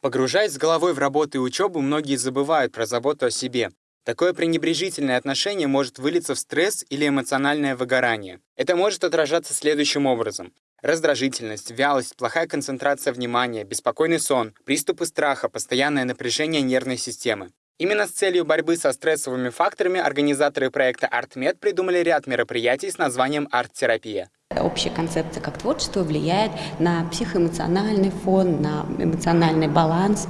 Погружаясь с головой в работу и учебу, многие забывают про заботу о себе. Такое пренебрежительное отношение может вылиться в стресс или эмоциональное выгорание. Это может отражаться следующим образом. Раздражительность, вялость, плохая концентрация внимания, беспокойный сон, приступы страха, постоянное напряжение нервной системы. Именно с целью борьбы со стрессовыми факторами организаторы проекта ArtMed придумали ряд мероприятий с названием «Арт-терапия». Общая концепция как творчество влияет на психоэмоциональный фон, на эмоциональный баланс.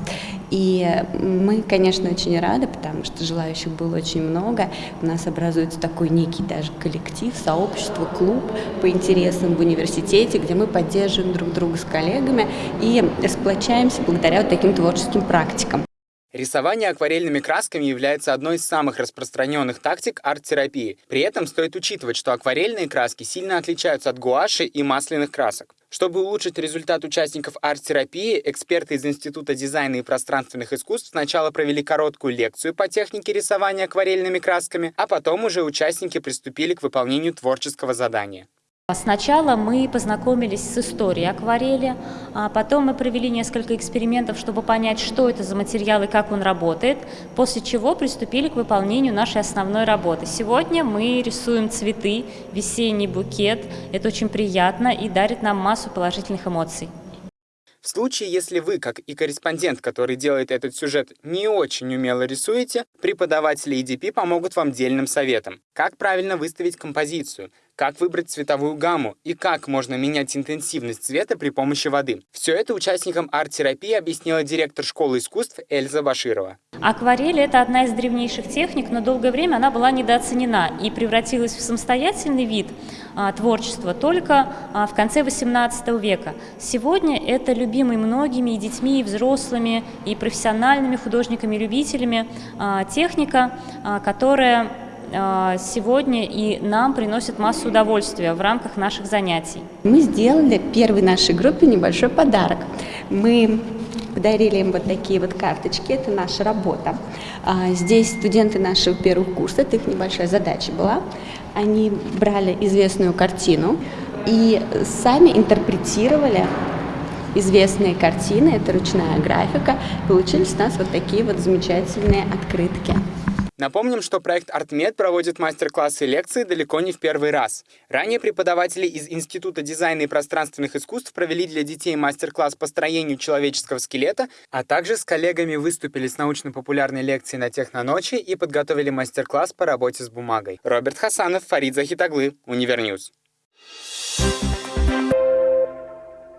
И мы, конечно, очень рады, потому что желающих было очень много. У нас образуется такой некий даже коллектив, сообщество, клуб по интересам в университете, где мы поддерживаем друг друга с коллегами и сплочаемся благодаря вот таким творческим практикам. Рисование акварельными красками является одной из самых распространенных тактик арт-терапии. При этом стоит учитывать, что акварельные краски сильно отличаются от гуаши и масляных красок. Чтобы улучшить результат участников арт-терапии, эксперты из Института дизайна и пространственных искусств сначала провели короткую лекцию по технике рисования акварельными красками, а потом уже участники приступили к выполнению творческого задания. Сначала мы познакомились с историей акварели, а потом мы провели несколько экспериментов, чтобы понять, что это за материал и как он работает, после чего приступили к выполнению нашей основной работы. Сегодня мы рисуем цветы, весенний букет, это очень приятно и дарит нам массу положительных эмоций. В случае, если вы, как и корреспондент, который делает этот сюжет, не очень умело рисуете, преподаватели EDP помогут вам дельным советом. Как правильно выставить композицию, как выбрать цветовую гамму и как можно менять интенсивность цвета при помощи воды. Все это участникам арт-терапии объяснила директор школы искусств Эльза Баширова. Акварель – это одна из древнейших техник, но долгое время она была недооценена и превратилась в самостоятельный вид а, творчества только а, в конце XVIII века. Сегодня это любимый многими и детьми, и взрослыми, и профессиональными художниками-любителями а, техника, а, которая а, сегодня и нам приносит массу удовольствия в рамках наших занятий. Мы сделали первой нашей группе небольшой подарок. Мы подарили им вот такие вот карточки, это наша работа. А, здесь студенты нашего первого курса, это их небольшая задача была. Они брали известную картину и сами интерпретировали известные картины, это ручная графика. Получились у нас вот такие вот замечательные открытки. Напомним, что проект ArtMed проводит мастер-классы и лекции далеко не в первый раз. Ранее преподаватели из Института дизайна и пространственных искусств провели для детей мастер-класс по строению человеческого скелета, а также с коллегами выступили с научно-популярной лекцией на Техноночи и подготовили мастер-класс по работе с бумагой. Роберт Хасанов, Фарид Захитоглы, Univer News. Thank you